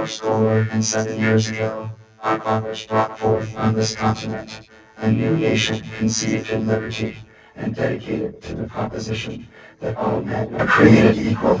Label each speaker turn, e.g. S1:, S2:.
S1: your schoolwork and seven years ago, our fathers brought forth on this continent a new nation conceived in liberty and dedicated to the proposition that all men are created equal